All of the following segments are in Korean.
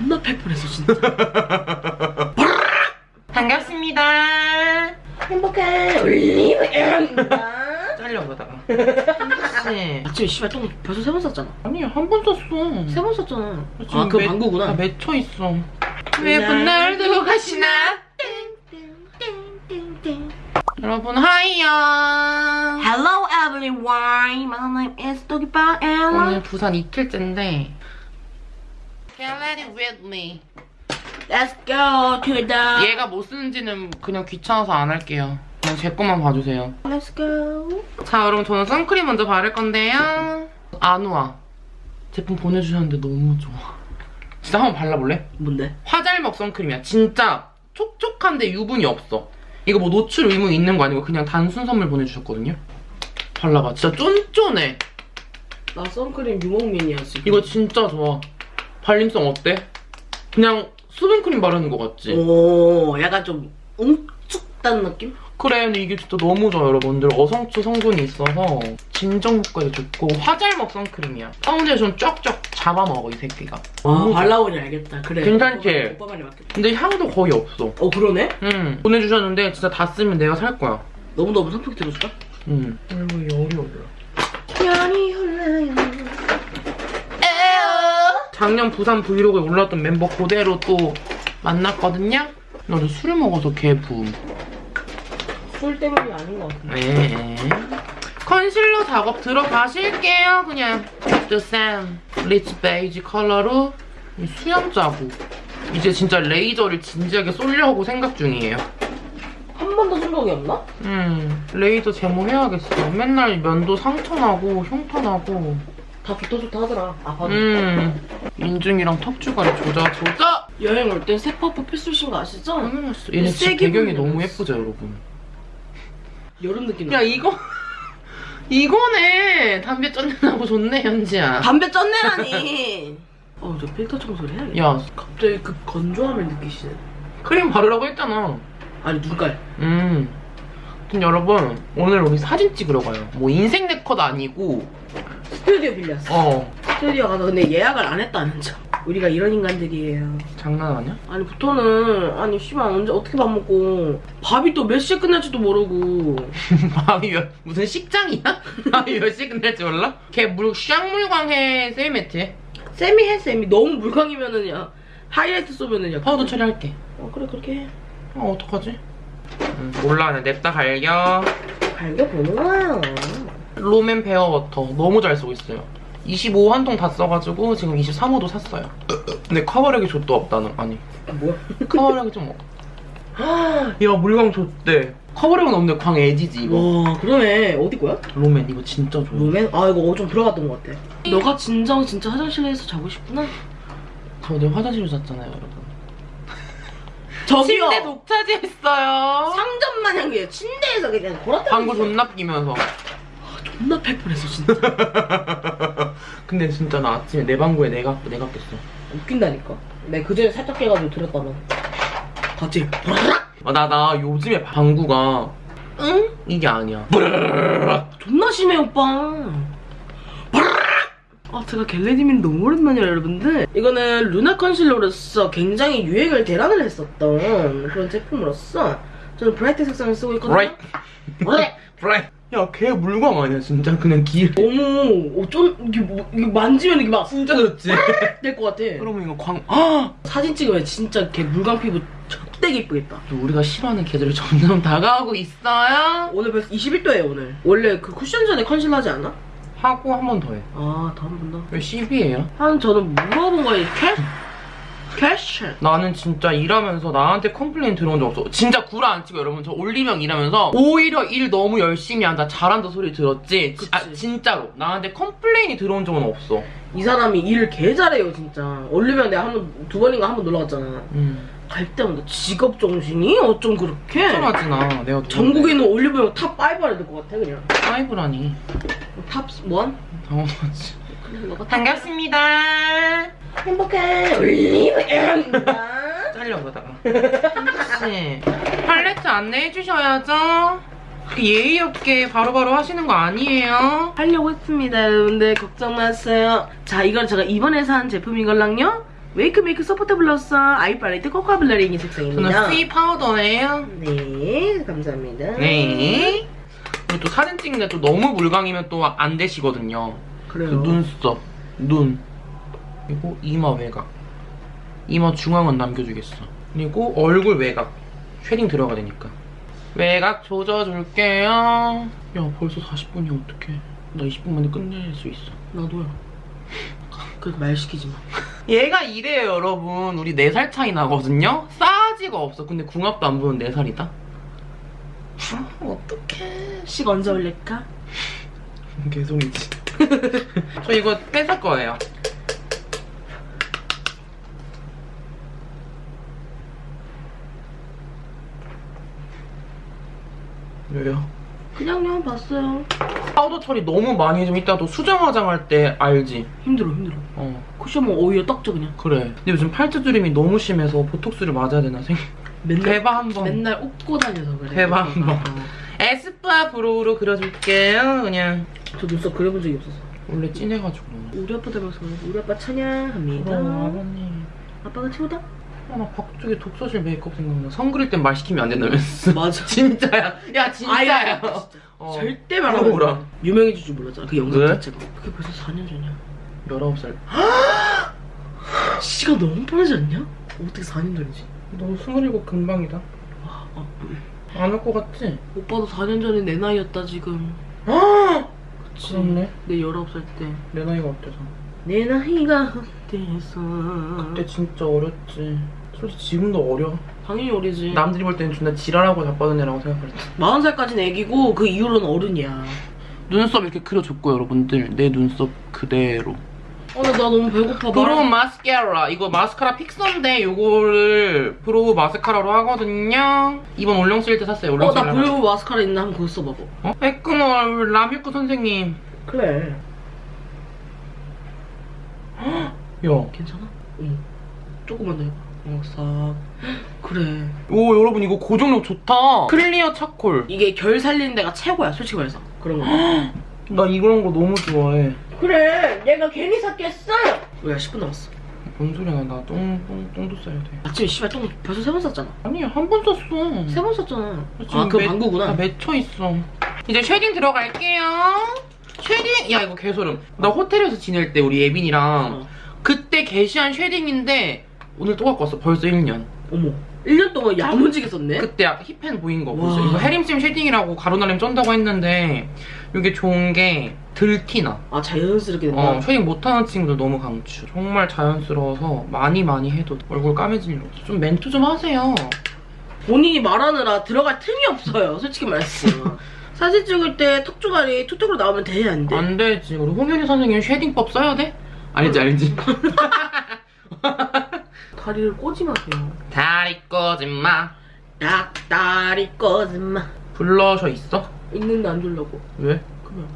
존나 패플했어 진짜 반갑습니다. 행복한 올리브영입니다 잘려 보다가. 혹시 아침에 씨발 똥 벌써 세 번 쌌잖아 아니 한번 썼어. 세 번 쌌잖아 지금 아그 매- 방구구나 다 맺혀 있어. 예쁜 날 두고 가시나? 여러분 하이요. Hello everyone My name is Doggybar Ella 오늘 부산 이틀째인데. Get ready with me. Let's go to the 얘가 뭐 쓰는지는 그냥 귀찮아서 안 할게요. 그냥 제 것만 봐주세요. Let's go 자, 여러분 저는 선크림 먼저 바를 건데요. 아누아 제품 보내주셨는데 너무 좋아. 진짜 한번 발라볼래? 뭔데? 화잘먹 선크림이야. 진짜 촉촉한데 유분이 없어. 이거 뭐 노출 의무 있는 거 아니고 그냥 단순 선물 보내주셨거든요. 발라봐. 진짜 쫀쫀해. 나 선크림 유목민이야 지금 이거 진짜 좋아. 발림성 어때? 그냥 수분크림 바르는 거 같지? 오 약간 좀 응축된 느낌? 그래, 근데 이게 진짜 너무 좋아, 여러분들. 어성초 성분이 있어서 진정 효과에 좋고 화잘먹 선크림이야. 파운데이션 쫙쫙 잡아먹어, 이 새끼가. 좋아. 발라보니 알겠다 그래 괜찮지? 오빠 말이 맞겠다 근데 향도 거의 없어. 어 그러네? 응. 보내주셨는데 진짜 다 쓰면 내가 살 거야. 너무너무 선풍기 들어줄까? 응. 아이고, 열이 올라. 연이 흘러요 작년 부산 브이로그에 올랐던 멤버 그대로 또 만났거든요? 나도 술을 먹어서 개 부음. 술 때문이 아닌 것 같아 네. 컨실러 작업 들어가실게요, 그냥. 더샘 rich 베이지 컬러로 이 수염 자국. 이제 진짜 레이저를 진지하게 쏠려고 생각 중이에요. 한 번도 생각이 없나? 음, 레이저 제모 해야겠어. 맨날 면도 상처나고 흉터나고. 다 좋다 좋다 하더라. 아파도 음, 인중이랑 턱주가리 조자 조자. 여행 올땐 세퍼프 필수신 거 아시죠? 당연했어. 얘네 집 배경이. 너무 예쁘죠, 여러분. 여름 느낌 야나 이거 이거네! 담배 쩐내나고 좋네 현지야. 담배 쩐내라니! 어 저 필터 청소를 해야겠다. 야. 갑자기 그 건조함을 느끼시네. 크림 바르라고 했잖아. 아니 눈깔. 음. 여러분 오늘 우리 사진 찍으러 가요. 뭐 인생 네컷 아니고 스튜디오 빌렸어. 어. 스튜디오 가서 근데 예약을 안 했다는 점. 우리가 이런 인간들이에요. 장난 아니야? 아니 부터는 아니 씨발 언제 어떻게 밥 먹고. 밥이 또 몇 시에 끝날지도 모르고. 밥이 몇 무슨 식장이야? 밥이 몇 시에 끝날지 몰라? 걔물 쌍물광 해 세이매트 쌤이 해 쌤이 너무 물광이면은 야 하이라이트 쏘면은 야 파우더 처리할게. 어 그래 그렇게 해. 어 어떡하지? 음, 몰라. 냅다 갈겨. 갈겨 보는 거야 롬앤 bare water 너무 잘 쓰고 있어요. 25 한 통 다 써가지고 지금 23호도 샀어요. 근데 커버력이 좆도 없다는 아니 아, 뭐야 커버력이 좀 없. 야 물광 좆대. 커버력은 없는데 광 오지지 이거. 와 그러네 어디 거야? 롬앤 이거 진짜 좋아. 롬앤? 아 이거 좀 들어갔던 것 같아 너가 진정 진짜 화장실에서 자고 싶구나 저 어제 화장실로 잤잖아요 여러분. 저기요 침대 독차지했어요. 상점 마냥 게 침대에서 그냥 걸었다 방구 존나 끼면서. 존나 패플했어 진짜 근데 진짜 나 아침에 내 방구에 내가 내가 꼈어. 웃긴다니까 내가 그전에 살짝 깨가지고 들었다면 봤지? 아, 나, 나 요즘에 방구가, 응? 이게 아니야. 존나 심해 오빠 아 제가 get ready with me 너무 오랜만이라 여러분들 이거는 루나 컨실러로서 굉장히 유행을 대란을 했었던 그런 제품으로서 저는 bright 색상을 쓰고 있거든요 bright. bright. 야, 개 물광 아니야, 진짜. 그냥 길. 너무 어쩐 이게 뭐 이게 만지면 이게 막 진짜 좋지? 될 것 같아 그러면 이거 광, 아! 사진 찍으면 진짜 개 물광 피부 되게 이쁘겠다 우리가 싫어하는 계절이 점점 다가오고 있어요. 오늘 벌써 21도예요 오늘 원래 그 쿠션 전에 컨실러 하지 않아? 하고 한 번 더 해. 아 더 한 번 더. 왜 10이에요? 한 저는 물어본 거에 캐? 캐시 나는 진짜 일하면서 나한테 complain 들어온 적 없어. 진짜 구라 안 치고 여러분 저 올리브영 일하면서 오히려 일 너무 열심히 한다 잘한다 소리 들었지. 지- 아. 진짜로 나한테 complain이 들어온 적은 없어. 이 사람이 일을 개 잘해요 진짜 올리브영 내가 한 번 두 번인가 한 번 놀러 갔잖아 음. 갈 때마다 직업 정신이 어쩜 그렇게 편하지 나. 내가. 전국에 있는 올리브영 top 5 안에 들것 같아 그냥 five라니. top 1? 당황하지. 반갑습니다. 행복한 올리브영입니다 잘려보다가. 혹시 팔레트 안내해 주셔야죠. 그 예의 없게 바로 바로 하시는 거 아니에요? 하려고 했습니다 여러분들 걱정 마세요 자 이건 제가 이번에 산 제품이걸랑요 웨이크메이크 soft blurring eye palette cocoa blurring이 색상입니다. 저는 C 파우더예요. 네, 감사합니다. 네. 또 사진 찍는데 또 너무 물광이면 또 안 되시거든요. 그 그래요. 눈썹, 눈, 그리고 이마 외곽. 이마 중앙은 남겨주겠어. 그리고 얼굴 외곽. shading 들어가야 되니까. 외곽 조져줄게요. 야, 벌써 40분이야, 어떡해. 나 20분 만에 끝낼 수 있어. 나도야. 그 말 시키지 마. 얘가 이래요, 여러분. 우리 4살 차이 나거든요? 싸가지가 없어. 근데 궁합도 안 보는 4살이다? 어떡해. 식 언제 올릴까? 개소리지. 저 이거 뺏을 거예요. 왜요? 그냥요 봤어요. 파우더 처리 너무 많이 해주면 이따 또 수정 화장할 때 알지? 힘들어 힘들어. 어 쿠션은 오히려 떡져 그냥. 그래 근데 요즘 팔자주름이 너무 심해서 보톡스를 맞아야 되나 생 맨날 대박 한번 맨날 웃고 다녀서 그래. 대박 한 번. 어. 에스쁘아 브로우로 그려줄게요 그냥 저 눈썹 그려본 적이 없어서. 원래 진해가지고 우리 아빠 닮아서 그래. 우리 아빠 찬양합니다. 그럼 아버님 아빠가 최고다. 아, 나 박쪽에 독서실 메이크업 생각나 선 그릴 땐 말 시키면 안 된다면서 맞아. 진짜야 야 진짜야 아야, 진짜. 어. 절대 말하고 물어보라. 유명해질 줄 몰랐잖아. 그 영상 왜? 자체가. 그게 벌써 4년 전이야. 19살 시간 너무 빠르지 않냐? 어떻게 4년 전이지? 너 27 금방이다 와, 어, 안올 것 같지? 오빠도 4년 전에 내 나이였다 지금. 아 그렇네 내 19살 때. 내 나이가 어때서 내 나이가 어때서. 그때 진짜 어렸지 솔직히 지금도 어려 당연히 어리지. 남들이 볼 때는 존나 지랄하고 자빠진 애라고 생각했지 40살까지는 애기고 그 이후로는 어른이야. 눈썹 이렇게 그려줬고 여러분들 내 눈썹 그대로 어, 나, 나 너무 배고파. brow 말- 마스카라 이거 마스카라 fixer인데 이거를 brow 마스카라로 하거든요 이번 올영 세일 때 샀어요 올영 어, 나때 brow 마스카라 있나 한번 그거 써봐봐. 어? 에크멀 라뮤끄 선생님 그래. 야 괜찮아? 응. 조금만 더 해봐. 어, 싹. 그래. 오 여러분 이거 고정력 좋다 clear charcoal 이게 결 살리는 데가 최고야, 솔직히 말해서. 그런 거. 나 이런 거 너무 좋아해 그래, 내가 괜히 샀겠어? 뭐야, 10분 남았어. 뭔 소리야 나 똥, 똥, 똥도 싸야 돼 아침에 씨발 똥 벌써 세번 쌌잖아. 아니야 한번 쌌어 세 번. 지금 아, 그 매- 방구구나. 다 맺혀 있어. 이제 shading 들어갈게요. shading 야 이거 개소름. 나 호텔에서 지낼 때 우리 예빈이랑 어. 그때 개시한 shading인데 오늘 또 갖고 왔어. 벌써 1년. 어머. 1년 동안 야무지게 썼네? 그때 hit pan 보인 거 와. 보이죠? 이거 해림쌤 shading이라고 가루날림 쩐다고 했는데 이게 좋은 게 덜 티나. 아, 자연스럽게 된다. 어, shading 못하는 친구들 너무 강추. 정말 자연스러워서 많이 많이 해도 얼굴 일 없어. 좀 멘트 좀 하세요. 본인이 말하느라 들어갈 틈이 없어요. 솔직히 말했어. 사진 찍을 때 턱주가리 툭툭으로 나오면 돼, 안 돼? 안 되지. 우리 홍현희 선생님 shading법 써야 돼? 알지 알지. 다리를 꼬지 마세요. 다리 꼬지 마. 딱 다리 꼬지 마. 블러셔 있어? 있는데 안 주려고. 왜? 그냥.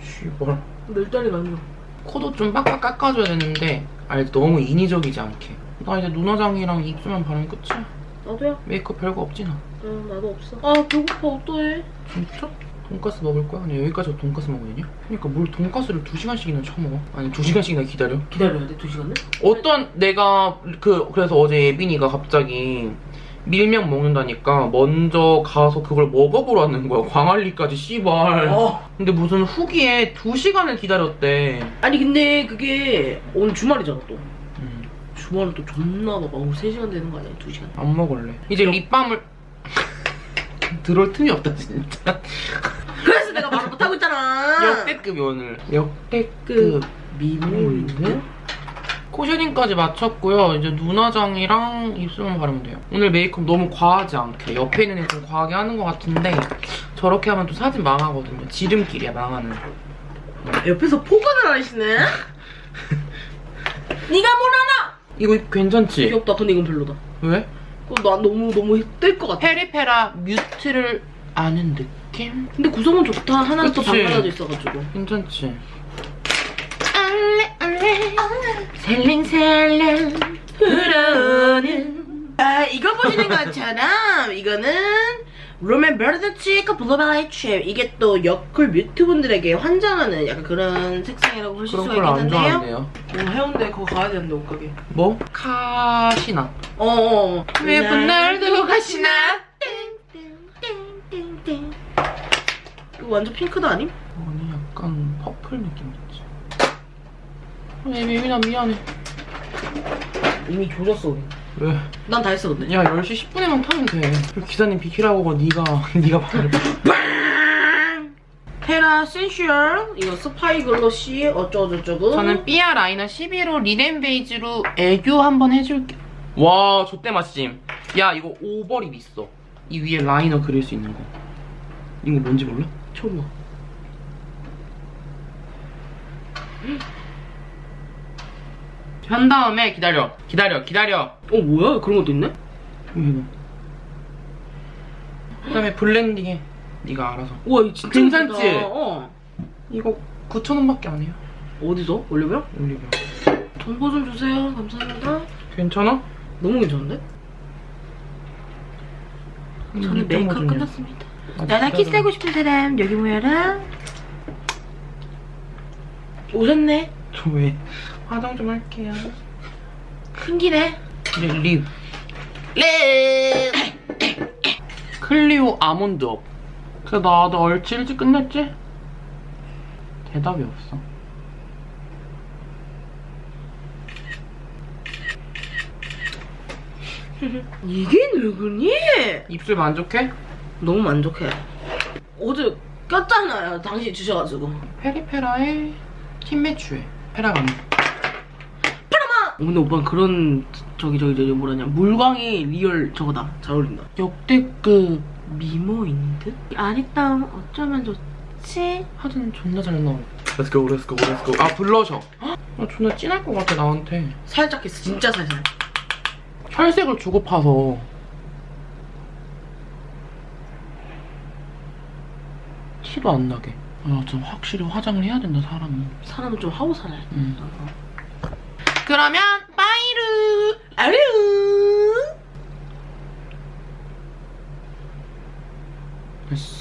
씨발. 내 다리가 아니야. 코도 좀 빡빡 깎아줘야 되는데 알지 너무 인위적이지 않게. 나 이제 눈화장이랑 입술만 바르면 끝이야. 나도야. 메이크업 별거 없지 나. 응, 나도 없어. 아, 배고파. 어떡해. 진짜? 돈까스 먹을 거야? 아니 여기까지 돈까스 먹으냐? 그러니까 뭘 돈까스를 두 시간씩이나 처먹어? 아니 두 시간씩이나 기다려? 기다려야 돼, 두 시간을? 어떤 내가 그 그래서 어제 예빈이가 갑자기 밀면 먹는다니까 먼저 가서 그걸 먹어보라는 거야 광안리까지 씨발 어. 근데 무슨 후기에 두 시간을 기다렸대 아니, 근데 그게 오늘 주말이잖아, 또. 음, 주말은 또 존나 봐봐. 오늘 3시간 되는 거 아니야, 2시간. 안 먹을래 이제 립밤을 들어올 틈이 없다 진짜 그래서 내가 말을 못하고 있잖아. 역대급이 오늘 역대급 그 미모인데? 코셔닝까지 마쳤고요. 이제 눈화장이랑 입술만 바르면 돼요. 오늘 메이크업 너무 과하지 않게. 옆에 있는 애 좀 과하게 하는 것 같은데 저렇게 하면 또 사진 망하거든요. 지름길이야, 망하는. 옆에서 포근을 하시네? 네가 뭘 알아? 이거 괜찮지? 귀엽다. 근데 이건 별로다. 왜? 그거 나 너무 너무 뜰것 같아. 페리페라 뮤트를 아는 느낌? 근데 구성은 좋다. 하나는 또. 반 갈라져 있어가지고. 괜찮지? 알레 알레 셀링셀링 불어오는 아 이거 보시는 것처럼 이거는 롬앤 better than cheek blueberry chip 이게 또 여쿨 mute 분들에게 환장하는 약간 그런 색상이라고 보실 그런 수가 있겠는데요 좋아하네요. 어, 해운대 그거 가야 되는데 옷가게 뭐? 카시나. 어어 예쁜 날 두고 가시나? 이거 완전 핑크도 아님? 아니 약간 purple 느낌 있지. 왜 예빈아 미안해. 이미 조졌어 우리 왜? 난 다 했어 근데 야 10시 10분에만 타면 돼. 그리고 기사님 비키라고 하고 네가 네가 말을. 헤라 sensual 이거 spicy glossy 어쩌고저쩌고 저는 삐아 라이너 11호 리넨 베이지로 애교 한번 해줄게. 와, 좆대 맛심. 야, 이거 overlip 있어. 이 위에 라이너 그릴 수 있는 거. 이거 뭔지 몰라? 봐한 다음에 기다려. 기다려, 기다려. 어 뭐야 그런 것도 있네? 이거. 그다음에 블렌딩해. 네가 알아서. 우와 이거 진짜 괜찮지? 예쁘다. 어 이거 9,000원밖에 안 해요. 어디서? 올리브영? 올리브. 정보 좀 주세요 감사합니다 괜찮아? 너무 괜찮은데? 음, 저는 메이크업 끝났습니다 아, 나랑 키스하고 싶은 사람 여기 모여라 오셨네 저 왜 화장 좀 할게요. 큰기네 lip. lip. 네 클리오 아몬드 업. 그래 나도 얼치 일찍 끝냈지? 대답이 없어. 이게 누구니? 입술 만족해? 너무 만족해 어제 꼈잖아요 당신 주셔가지고 페리페라의 킴매추에 페라가미. 어, 근데 오빠는 그런 저기 저기 저기 뭐라냐 물광이 리얼 저거다 잘 어울린다 역대급 미모인 듯? 아리따움 어쩌면 좋지? 하든 존나 잘 나와. Let's go, let's go, let's go. 아 블러셔. 아 존나 진할 것 같아 나한테. 살짝 했어 진짜 살살 혈색을 주고 파서. 티도 안 나게 아, 좀 확실히 화장을 해야 된다, 사람은. 사람은 좀 하고 살아야 돼. 음. 어. 그러면 빠이루! 아유! 됐어.